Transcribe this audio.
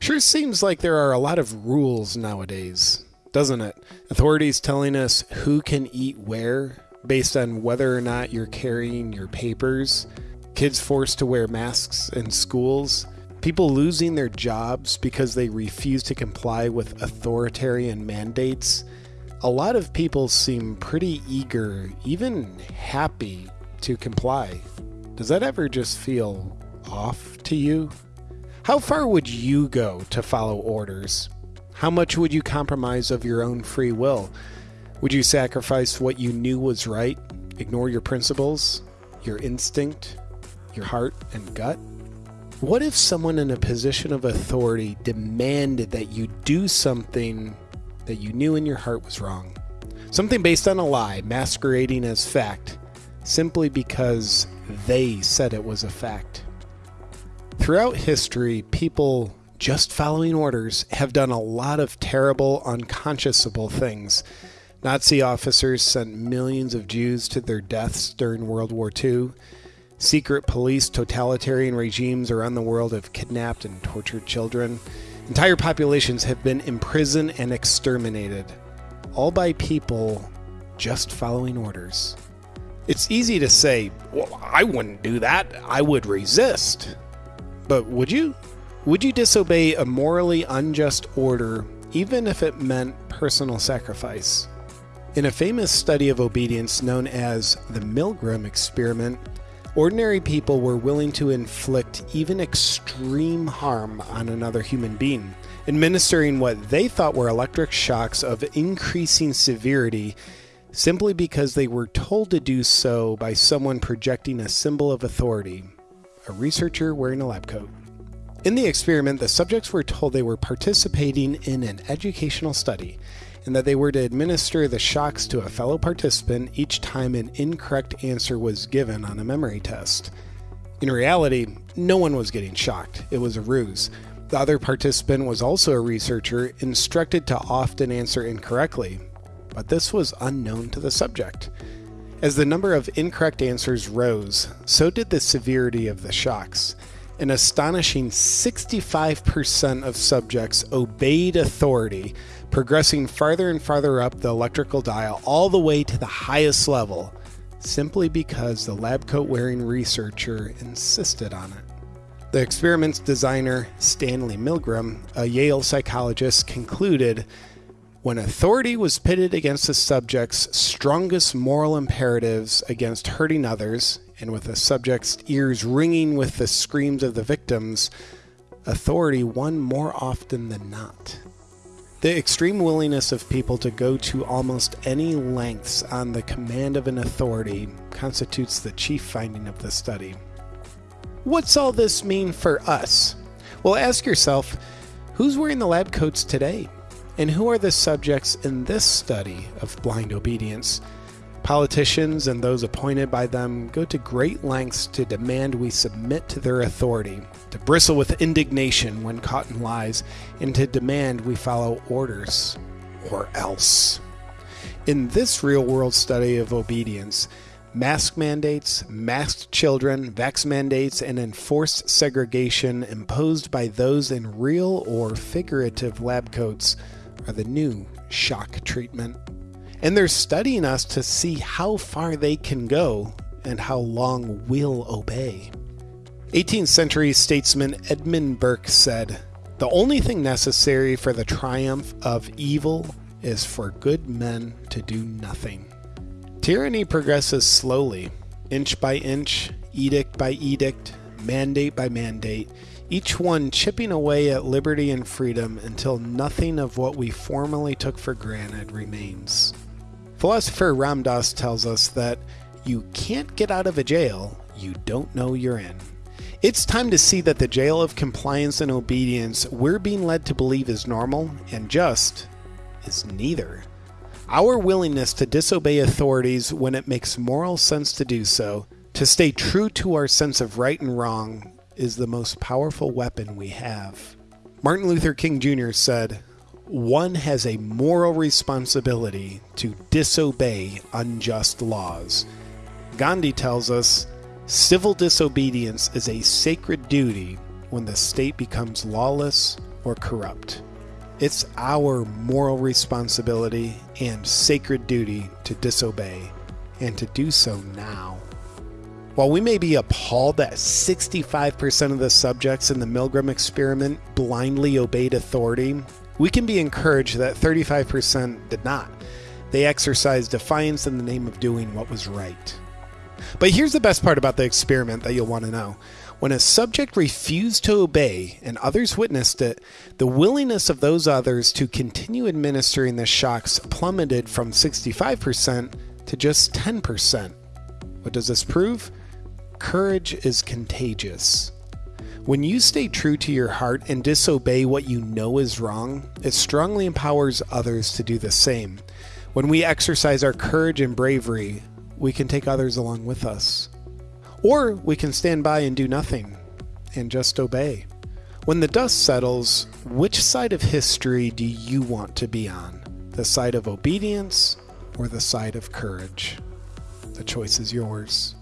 Sure seems like there are a lot of rules nowadays, doesn't it? Authorities telling us who can eat where based on whether or not you're carrying your papers, kids forced to wear masks in schools, people losing their jobs because they refuse to comply with authoritarian mandates. A lot of people seem pretty eager, even happy to comply. Does that ever just feel off to you? How far would you go to follow orders? How much would you compromise of your own free will? Would you sacrifice what you knew was right, ignore your principles, your instinct, your heart and gut? What if someone in a position of authority demanded that you do something that you knew in your heart was wrong? Something based on a lie, masquerading as fact, simply because they said it was a fact. Throughout history, people just following orders have done a lot of terrible, unconscionable things. Nazi officers sent millions of Jews to their deaths during World War II. Secret police totalitarian regimes around the world have kidnapped and tortured children. Entire populations have been imprisoned and exterminated, all by people just following orders. It's easy to say, well, I wouldn't do that. I would resist. But would you? Would you disobey a morally unjust order even if it meant personal sacrifice? In a famous study of obedience known as the Milgram experiment, ordinary people were willing to inflict even extreme harm on another human being, administering what they thought were electric shocks of increasing severity simply because they were told to do so by someone projecting a symbol of authority a researcher wearing a lab coat. In the experiment, the subjects were told they were participating in an educational study and that they were to administer the shocks to a fellow participant each time an incorrect answer was given on a memory test. In reality, no one was getting shocked, it was a ruse. The other participant was also a researcher, instructed to often answer incorrectly, but this was unknown to the subject. As the number of incorrect answers rose, so did the severity of the shocks. An astonishing 65% of subjects obeyed authority, progressing farther and farther up the electrical dial all the way to the highest level, simply because the lab coat wearing researcher insisted on it. The experiment's designer, Stanley Milgram, a Yale psychologist, concluded when authority was pitted against the subject's strongest moral imperatives against hurting others, and with the subject's ears ringing with the screams of the victims, authority won more often than not. The extreme willingness of people to go to almost any lengths on the command of an authority constitutes the chief finding of the study. What's all this mean for us? Well, ask yourself who's wearing the lab coats today? And who are the subjects in this study of blind obedience? Politicians and those appointed by them go to great lengths to demand we submit to their authority, to bristle with indignation when caught in lies, and to demand we follow orders, or else. In this real world study of obedience, mask mandates, masked children, vax mandates, and enforced segregation imposed by those in real or figurative lab coats are the new shock treatment. And they're studying us to see how far they can go and how long we'll obey. 18th century statesman Edmund Burke said, The only thing necessary for the triumph of evil is for good men to do nothing. Tyranny progresses slowly, inch by inch, edict by edict, mandate by mandate, each one chipping away at liberty and freedom until nothing of what we formerly took for granted remains. Philosopher Ram Dass tells us that you can't get out of a jail you don't know you're in. It's time to see that the jail of compliance and obedience we're being led to believe is normal and just is neither. Our willingness to disobey authorities when it makes moral sense to do so, to stay true to our sense of right and wrong, is the most powerful weapon we have. Martin Luther King Jr. said, One has a moral responsibility to disobey unjust laws. Gandhi tells us, Civil disobedience is a sacred duty when the state becomes lawless or corrupt. It's our moral responsibility and sacred duty to disobey, and to do so now. While we may be appalled that 65% of the subjects in the Milgram experiment blindly obeyed authority, we can be encouraged that 35% did not. They exercised defiance in the name of doing what was right. But here's the best part about the experiment that you'll want to know. When a subject refused to obey and others witnessed it, the willingness of those others to continue administering the shocks plummeted from 65% to just 10%. What does this prove? Courage is contagious. When you stay true to your heart and disobey what you know is wrong, it strongly empowers others to do the same. When we exercise our courage and bravery, we can take others along with us. Or we can stand by and do nothing and just obey. When the dust settles, which side of history do you want to be on? The side of obedience or the side of courage? The choice is yours.